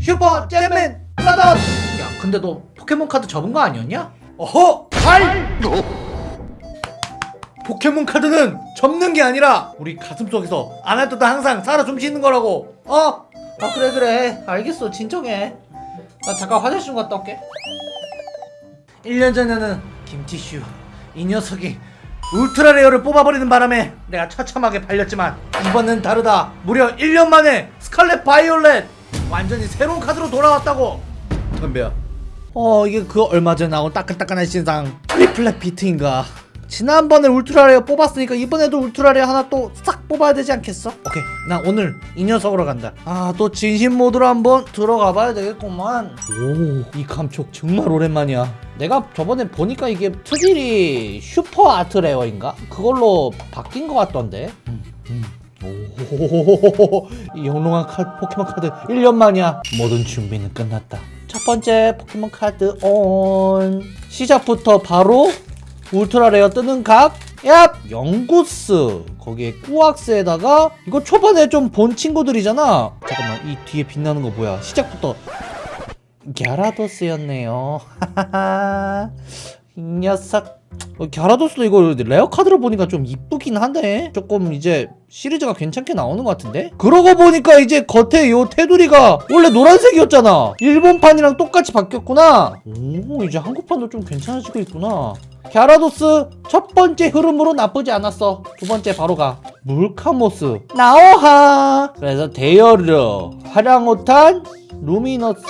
슈퍼 잼맨 브라더스 야 근데 너 포켓몬 카드 접은 거 아니었냐? 어허! 발! 포켓몬 카드는 접는 게 아니라 우리 가슴속에서 때도 항상 살아 숨쉬는 거라고 어? 아 그래 그래 알겠어 진정해 나 잠깐 화장실 좀 갔다 올게 1년 전에는 김티슈 이 녀석이 ultra rare를 뽑아버리는 바람에 내가 처참하게 발렸지만 이번엔 다르다 무려 1년 만에 스칼렛 바이올렛 완전히 새로운 카드로 돌아왔다고. 덤벼 어 이게 그 얼마 전에 나온 따끈따끈한 신상. 트리플렛 비트인가? 지난번에 ultra rare 뽑았으니까 이번에도 ultra rare 하나 또 싹 뽑아야 되지 않겠어? 오케이 나 오늘 이 녀석으로 간다. 아 또 진심 모드로 한번 들어가 봐야 되겠구만. 오 이 감촉 정말 오랜만이야. 내가 저번에 보니까 이게 특일이 super art rare인가? 그걸로 바뀐 것 같던데. 음, 음. 오, 이 영롱한 카, 포켓몬 카드 1년 만이야. 모든 준비는 끝났다. 첫 번째 포켓몬 카드 온 시작부터 바로 ultra rare 뜨는 각 얍! 영구스. 거기에 꾸악스에다가 이거 초반에 좀 본 친구들이잖아. 잠깐만 이 뒤에 빛나는 거 뭐야? 시작부터. 갸라도스였네요. 이 녀석. 어, 갸라도스도 이거 레어 카드로 보니까 좀 이쁘긴 한데? 조금 이제 시리즈가 괜찮게 나오는 것 같은데? 그러고 보니까 이제 겉에 요 테두리가 원래 노란색이었잖아. 일본판이랑 똑같이 바뀌었구나. 오 이제 한국판도 좀 괜찮아지고 있구나. 갸라도스 첫 번째 흐름으로 나쁘지 않았어. 두 번째 바로 가. 물카모스. 나오하. 그래서 데이어르 화량호탄 루미너스.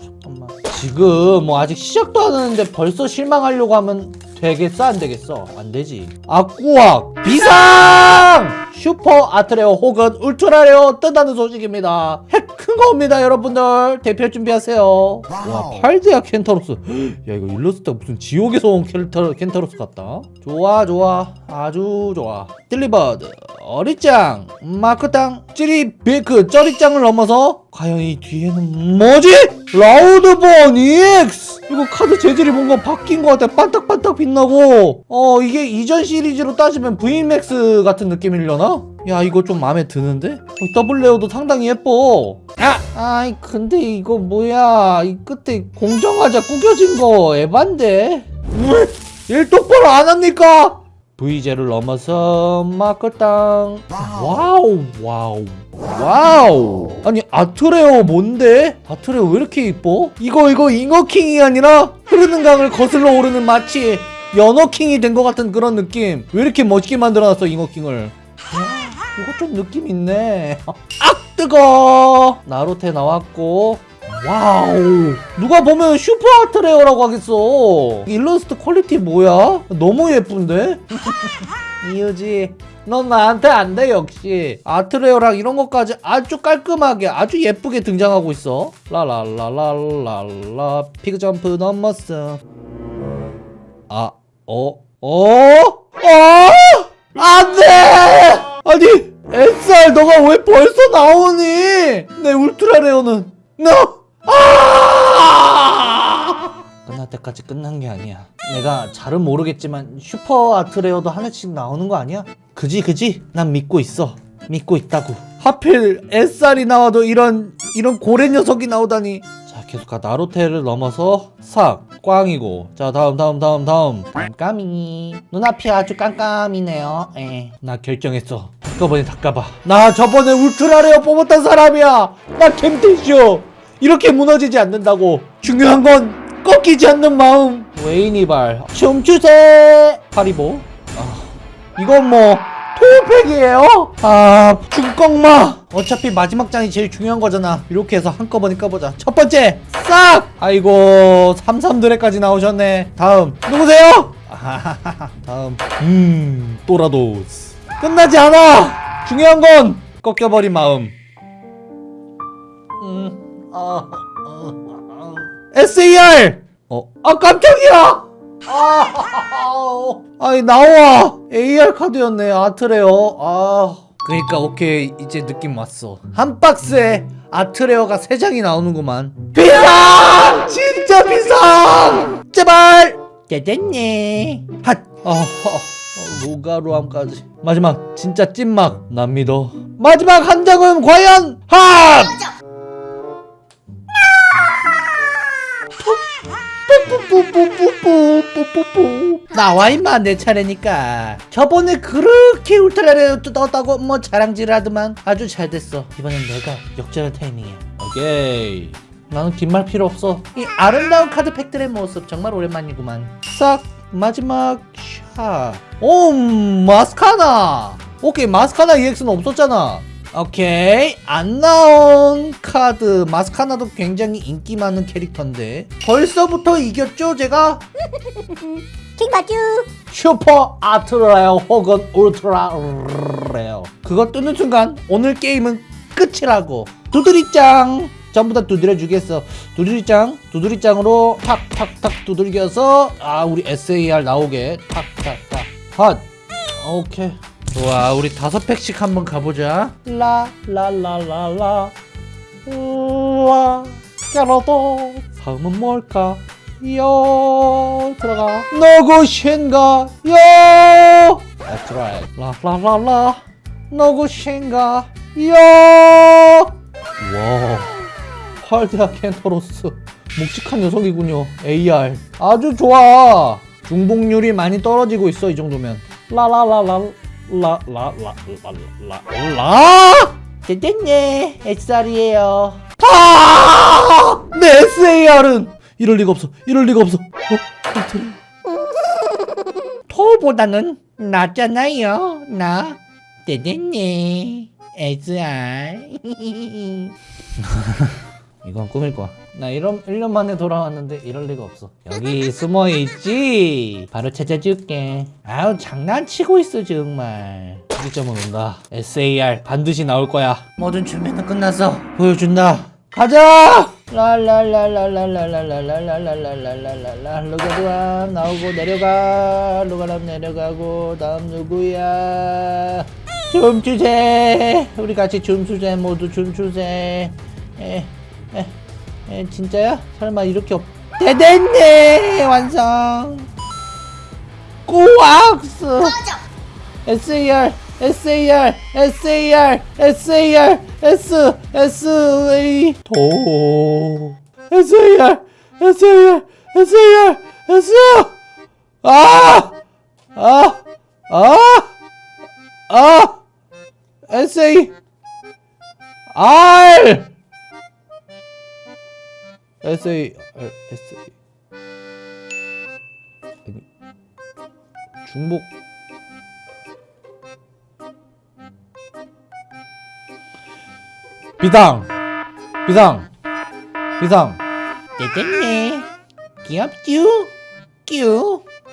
잠깐만. 지금 뭐 아직 시작도 안 했는데 벌써 실망하려고 하면 되겠어? 안 되겠어? 안 되지. 아꾸악 비상! super art rare 혹은 ultra rare 뜬다는 소식입니다. 핵 큰 겁니다 여러분들. 대피 준비하세요. 와 팔데아 켄타로스. 야 이거 일러스트가 무슨 지옥에서 온 켄타, 켄타로스 같다. 좋아 좋아. 아주 좋아. 딜리버드 어리짱 마크탕 찌리비크 쩌리짱을 넘어서 과연 이 뒤에는 뭐지? 라우드본 EX 이거 카드 재질이 뭔가 바뀐 것 같아 반딱반딱 빛나고 어 이게 이전 시리즈로 따지면 VMAX 같은 느낌이려나? 야 이거 좀 마음에 드는데? 어, double rare도 상당히 예뻐 아! 아이 근데 이거 뭐야 이 끝에 공정하자 구겨진 거 에반데? 일 똑바로 안 합니까? VJ를 넘어서 마크탕. wow. wow wow. 아니 art rare 뭔데? art rare 왜 이렇게 이뻐? 이거 이거 잉어킹이 아니라 흐르는 강을 거슬러 오르는 마치 연어킹이 된 것 같은 그런 느낌. 왜 이렇게 멋있게 만들어놨어 잉어킹을? 어, 이거 좀 느낌 있네. 아 뜨거! 나루테 나왔고 wow 누가 보면 super art rare라고 하겠어 일러스트 quality 뭐야? 너무 예쁜데? 이유지 넌 나한테 안 돼 역시 art rare랑 이런 것까지 아주 깔끔하게 아주 예쁘게 등장하고 있어 라라라라라라 피그점프 넘었어 아 어? 어? 어? 안돼! 아니 SR 너가 왜 벌써 나오니? 내 ultra rare는 너 아! 끝날 때까지 끝난 게 아니야. 내가 잘은 모르겠지만 슈퍼 아트레어도 하나씩 나오는 거 아니야? 그지 그지? 난 믿고 있어. 믿고 있다고. 하필 SR이 나와도 이런 이런 고래 녀석이 나오다니. 자 계속 가 나루테를 넘어서 삭 꽝이고 자 다음 다음 다음 다음 깜깜이 눈앞이 아주 깜깜이네요 에. 나 결정했어 한꺼번에 다 까봐 나 저번에 울트라레어 뽑았던 사람이야 나 캠테쇼 이렇게 무너지지 않는다고 중요한 건 꺾이지 않는 마음. 웨이니발 춤추세. 하리보? 아, 이건 뭐 토팩이에요? 아 중꺽마. 어차피 마지막 장이 제일 중요한 거잖아. 이렇게 해서 한꺼번에 까보자. 첫 번째 싹! 아이고 삼삼드레까지 나오셨네. 다음 누구세요? 아하하하 다음 음 또라도스. 끝나지 않아! 중요한 건 꺾여버린 마음. 음. SAR! 어, 아, 깜짝이야! 아, 아이, 나와! AR 카드였네, 아트레어. 아. 그니까, 오케이, 이제 느낌 왔어. 한 박스에 아트레어가 세장이 나오는구만. 비상! 진짜 비상! 제발! 짜잔네. 핫! 아, 아, 로가루함까지. 마지막, 진짜 찐막. 난 믿어. 마지막 한 장은 과연, 핫! 뿌뿌뿌뿌뿌뿌뿌 나와 임마 내 차례니까. 저번에 그렇게 울타리를 뜯었다고 뭐 자랑질하더만 아주 잘 됐어. 이번엔 내가 역전할 타이밍이야. 오케이. 나는 긴 말 필요 없어. 이 아름다운 카드팩들의 모습 정말 오랜만이구만. 싹 마지막 샷오 마스카나! 오케이 마스카나 EX는 없었잖아. 오케이. 안 나온 카드. 마스카나도 굉장히 인기 많은 캐릭터인데. 벌써부터 이겼죠 제가? 킹받쥬 super art rare 혹은 ultra rare 그거 뜨는 순간 오늘 게임은 끝이라고. 두드리짱. 전부 다 두드려 주겠어. 두드리짱 두드리짱으로 탁탁탁 두들겨서 아 우리 SAR 나오게. 탁탁탁. 핫 오케이 좋아 우리 다섯 팩씩 한번 가보자. 라라라라라. 라 깨러도 다음은 뭘까? 요 들어가. 누구신가? 요 That's right. 라라라라. 누구신가? 요와 활대학 켄터로스. 묵직한 녀석이군요 AR 아주 좋아. 중복률이 많이 떨어지고 있어 이 정도면. 라라라라 라 라 라 라 라라. 됐네. SR이에요. 아! 내 SAR은 이럴 리가 없어. 이럴 리가 없어. 어? 토보다는 낫잖아요. 나. 됐네. SR 이건 꿈일 거야 나 이런 1년 만에 돌아왔는데 이럴 리가 없어. 여기 숨어 있지. 바로 찾아줄게. 아우 장난치고 있어 정말. 시점은 온다. SAR 반드시 나올 거야. 모든 준비는 끝났어. 보여준다. 가자! 랄랄랄랄랄랄랄랄랄랄랄랄랄랄랄랄랄 루가드와 나오고 내려가 루가람 내려가고 다음 누구야 춤추세 우리 같이 춤추세 모두 춤추세 에, 에, 에, 진짜야? 설마 이렇게 없... 대됐네 완성 꼬악스 SAR SAR SAR SAR S S A 도 SAR SAR SAR S 아! 아! 아! 아! SA R SA SA 아니 중복. 비상. 비상. 비상. 됐네. 귀엽쥬 뀨